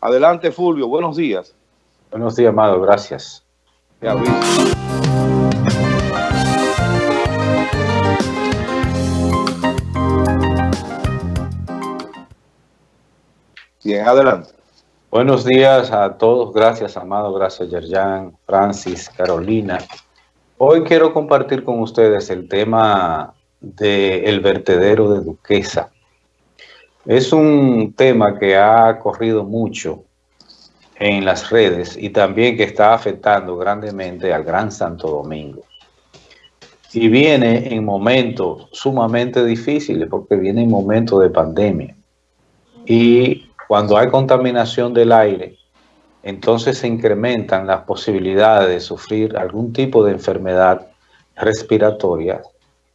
Adelante, Fulvio. Buenos días. Buenos días, Amado. Gracias. Bien, adelante. Buenos días a todos. Gracias, Amado. Gracias, Yerjan, Francis, Carolina. Hoy quiero compartir con ustedes el tema del vertedero de Duquesa. Es un tema que ha corrido mucho en las redes y también que está afectando grandemente al Gran Santo Domingo. Y viene en momentos sumamente difíciles porque viene en momentos de pandemia. Y cuando hay contaminación del aire, entonces se incrementan las posibilidades de sufrir algún tipo de enfermedad respiratoria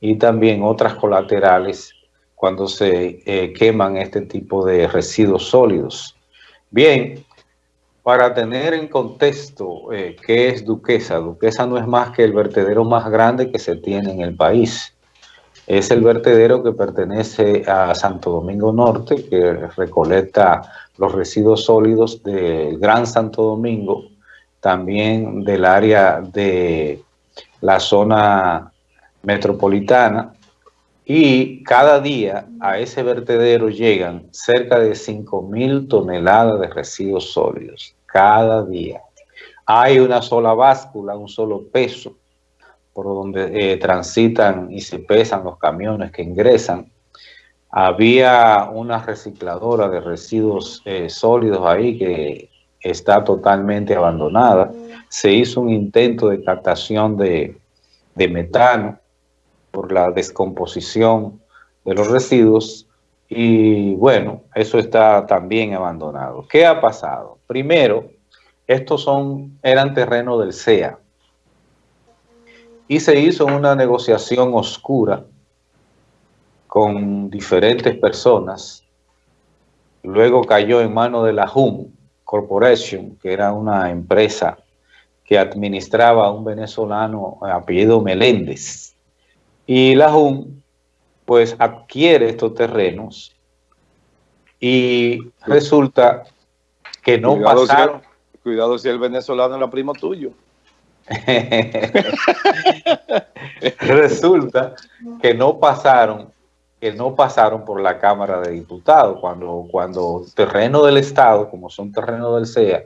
y también otras colaterales cuando se eh, queman este tipo de residuos sólidos. Bien, para tener en contexto eh, qué es Duquesa, Duquesa no es más que el vertedero más grande que se tiene en el país. Es el vertedero que pertenece a Santo Domingo Norte, que recolecta los residuos sólidos del Gran Santo Domingo, también del área de la zona metropolitana, y cada día a ese vertedero llegan cerca de 5 mil toneladas de residuos sólidos. Cada día. Hay una sola báscula, un solo peso por donde eh, transitan y se pesan los camiones que ingresan. Había una recicladora de residuos eh, sólidos ahí que está totalmente abandonada. Se hizo un intento de captación de metano por la descomposición de los residuos y bueno, eso está también abandonado. ¿Qué ha pasado? Primero, estos son, eran terrenos del CEA y se hizo una negociación oscura con diferentes personas. Luego cayó en manos de la HUM Corporation, que era una empresa que administraba a un venezolano apellido Meléndez y la JUN pues adquiere estos terrenos y resulta que no pasaron. cuidado si el venezolano era primo tuyo. resulta que no pasaron que no pasaron por la Cámara de Diputados. Cuando, cuando terreno del Estado, como son terrenos del CEA,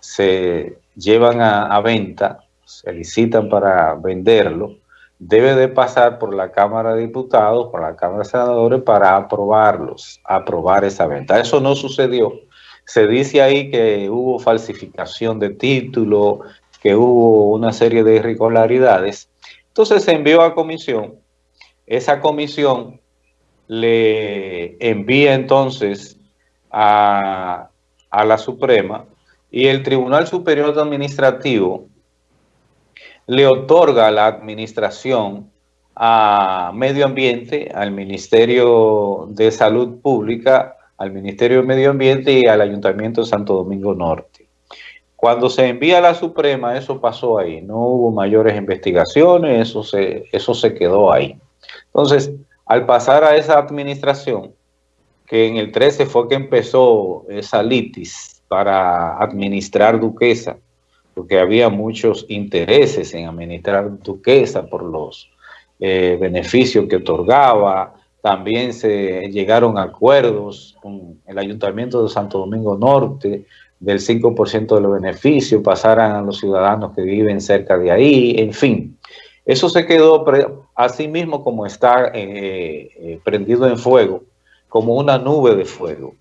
se llevan a, a venta, se licitan para venderlo, debe de pasar por la Cámara de Diputados, por la Cámara de Senadores para aprobarlos, aprobar esa venta. Eso no sucedió. Se dice ahí que hubo falsificación de título, que hubo una serie de irregularidades. Entonces se envió a comisión. Esa comisión le envía entonces a, a la Suprema y el Tribunal Superior Administrativo le otorga la administración a Medio Ambiente, al Ministerio de Salud Pública, al Ministerio de Medio Ambiente y al Ayuntamiento de Santo Domingo Norte. Cuando se envía a la Suprema, eso pasó ahí. No hubo mayores investigaciones, eso se, eso se quedó ahí. Entonces, al pasar a esa administración, que en el 13 fue que empezó esa litis para administrar Duquesa, porque había muchos intereses en administrar Duquesa por los eh, beneficios que otorgaba, también se llegaron acuerdos con el Ayuntamiento de Santo Domingo Norte del 5% de los beneficios, pasaran a los ciudadanos que viven cerca de ahí, en fin. Eso se quedó así mismo como está eh, eh, prendido en fuego, como una nube de fuego.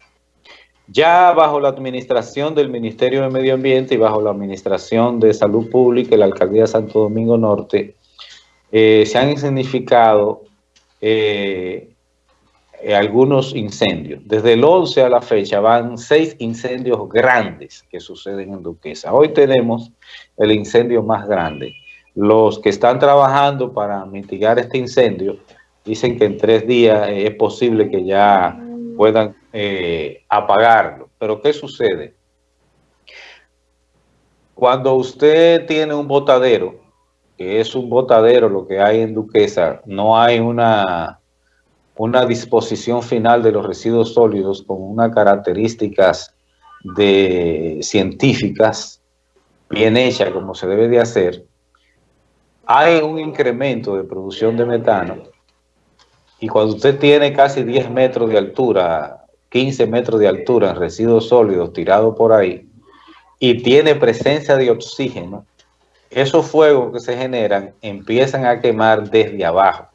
Ya bajo la administración del Ministerio de Medio Ambiente y bajo la administración de Salud Pública y la Alcaldía de Santo Domingo Norte, eh, se han significado eh, algunos incendios. Desde el 11 a la fecha van seis incendios grandes que suceden en Duquesa. Hoy tenemos el incendio más grande. Los que están trabajando para mitigar este incendio dicen que en tres días es posible que ya puedan eh, apagarlo. Pero ¿qué sucede? Cuando usted tiene un botadero, que es un botadero lo que hay en Duquesa, no hay una, una disposición final de los residuos sólidos con unas características de científicas, bien hecha como se debe de hacer, hay un incremento de producción de metano y cuando usted tiene casi 10 metros de altura, 15 metros de altura en residuos sólidos tirados por ahí y tiene presencia de oxígeno, esos fuegos que se generan empiezan a quemar desde abajo.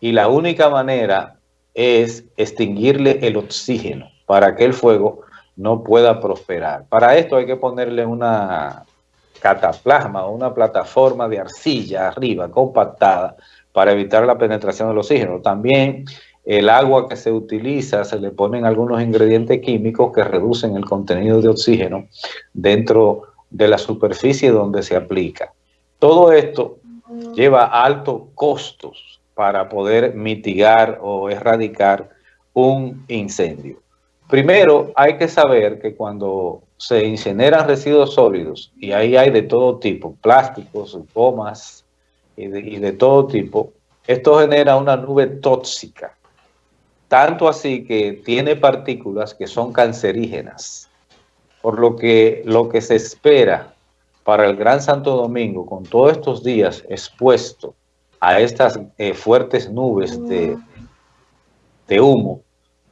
Y la única manera es extinguirle el oxígeno para que el fuego no pueda prosperar. Para esto hay que ponerle una cataplasma o una plataforma de arcilla arriba, compactada, para evitar la penetración del oxígeno. También el agua que se utiliza, se le ponen algunos ingredientes químicos que reducen el contenido de oxígeno dentro de la superficie donde se aplica. Todo esto lleva altos costos para poder mitigar o erradicar un incendio. Primero, hay que saber que cuando se incineran residuos sólidos, y ahí hay de todo tipo, plásticos, gomas y de, todo tipo, esto genera una nube tóxica, tanto así que tiene partículas que son cancerígenas, por lo que lo que se espera para el Gran Santo Domingo, con todos estos días expuesto a estas eh, fuertes nubes de, de humo,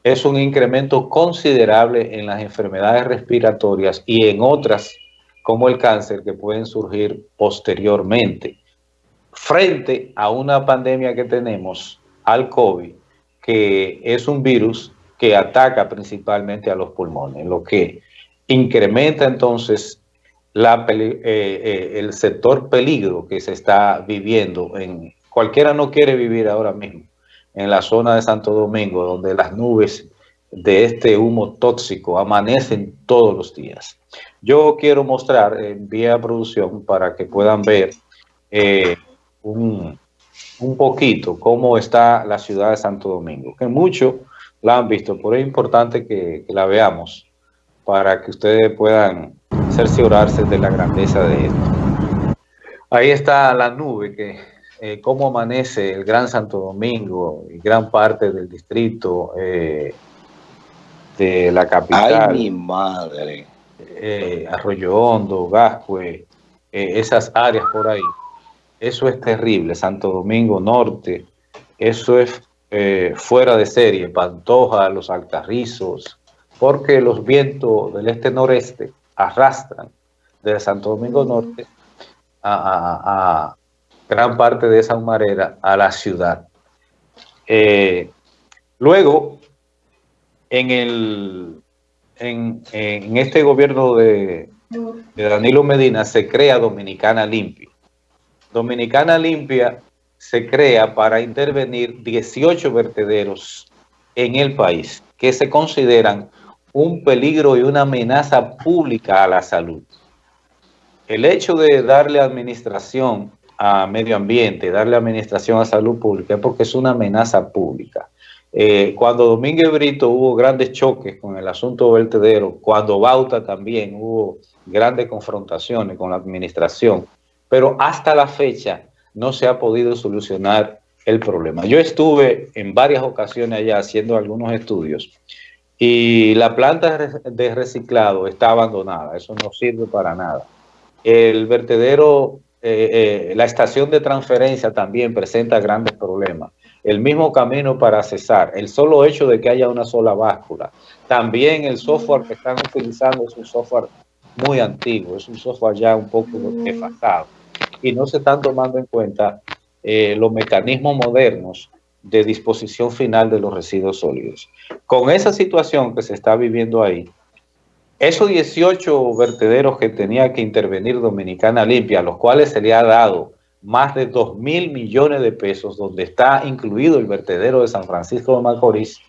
es un incremento considerable en las enfermedades respiratorias y en otras como el cáncer que pueden surgir posteriormente. Frente a una pandemia que tenemos al COVID, que es un virus que ataca principalmente a los pulmones, lo que incrementa entonces eh, eh, el sector peligro que se está viviendo. En, cualquiera no quiere vivir ahora mismo en la zona de Santo Domingo, donde las nubes de este humo tóxico amanecen todos los días. Yo quiero mostrar en vía producción para que puedan ver eh, un, poquito cómo está la ciudad de Santo Domingo, que muchos la han visto, pero es importante que, la veamos para que ustedes puedan cerciorarse de la grandeza de esto. Ahí está la nube que eh, cómo amanece el Gran Santo Domingo y gran parte del distrito eh, de la capital. Ay, mi madre. Eh, Arroyo Hondo, Gascue, esas áreas por ahí. Eso es terrible. Santo Domingo Norte, eso es fuera de serie. Pantoja, los Alcarrizos, porque los vientos del este-noreste arrastran de Santo Domingo Norte a gran parte de esa humareda a la ciudad. Eh, luego, en, el, en, este gobierno de, Danilo Medina se crea Dominicana Limpia. Dominicana Limpia se crea para intervenir 18 vertederos en el país que se consideran un peligro y una amenaza pública a la salud. El hecho de darle administración a medio ambiente, darle administración a salud pública, porque es una amenaza pública. Eh, cuando Domínguez Brito hubo grandes choques con el asunto vertedero, cuando Bauta también hubo grandes confrontaciones con la administración, pero hasta la fecha no se ha podido solucionar el problema. Yo estuve en varias ocasiones allá haciendo algunos estudios y la planta de reciclado está abandonada, eso no sirve para nada. El vertedero eh, eh, la estación de transferencia también presenta grandes problemas. El mismo camino para cesar, el solo hecho de que haya una sola báscula. También el software que están utilizando es un software muy antiguo, es un software ya un poco desfasado. Y no se están tomando en cuenta eh, los mecanismos modernos de disposición final de los residuos sólidos. Con esa situación que se está viviendo ahí, esos 18 vertederos que tenía que intervenir Dominicana Limpia, a los cuales se le ha dado más de 2 mil millones de pesos, donde está incluido el vertedero de San Francisco de Macorís,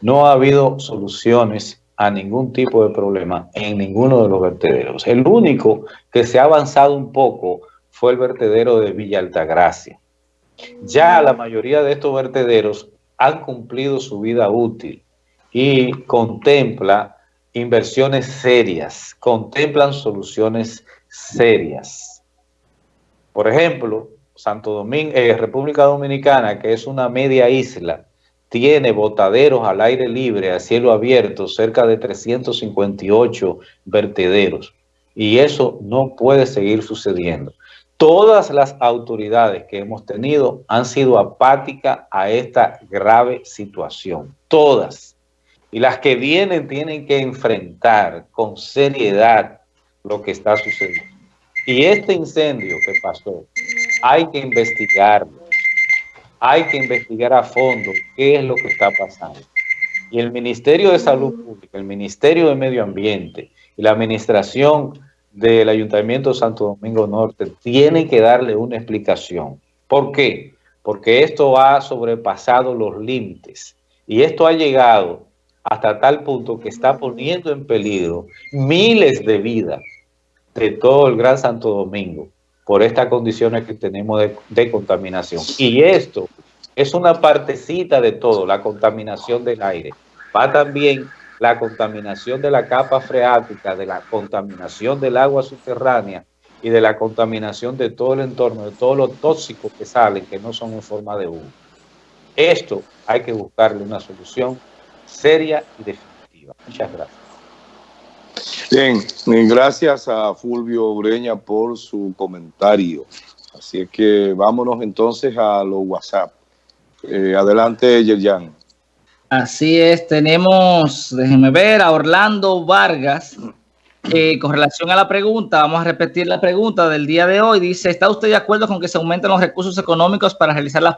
no ha habido soluciones a ningún tipo de problema en ninguno de los vertederos. El único que se ha avanzado un poco fue el vertedero de Villa Altagracia. Ya la mayoría de estos vertederos han cumplido su vida útil y contempla inversiones serias, contemplan soluciones serias. Por ejemplo, Santo Domingo, eh, República Dominicana, que es una media isla, tiene botaderos al aire libre, a cielo abierto, cerca de 358 vertederos. Y eso no puede seguir sucediendo. Todas las autoridades que hemos tenido han sido apáticas a esta grave situación. Todas. Y las que vienen tienen que enfrentar con seriedad lo que está sucediendo. Y este incendio que pasó, hay que investigarlo hay que investigar a fondo qué es lo que está pasando. Y el Ministerio de Salud Pública, el Ministerio de Medio Ambiente y la Administración del Ayuntamiento de Santo Domingo Norte tienen que darle una explicación. ¿Por qué? Porque esto ha sobrepasado los límites y esto ha llegado hasta tal punto que está poniendo en peligro miles de vidas de todo el Gran Santo Domingo por estas condiciones que tenemos de, contaminación. Y esto es una partecita de todo, la contaminación del aire. Va también la contaminación de la capa freática, de la contaminación del agua subterránea y de la contaminación de todo el entorno, de todos los tóxicos que salen, que no son en forma de humo. Esto hay que buscarle una solución seria y definitiva. Muchas gracias. Bien, gracias a Fulvio Breña por su comentario. Así es que vámonos entonces a los WhatsApp. Eh, adelante, Yerjan. Así es, tenemos, déjenme ver, a Orlando Vargas. Eh, con relación a la pregunta, vamos a repetir la pregunta del día de hoy. Dice, ¿está usted de acuerdo con que se aumenten los recursos económicos para realizar las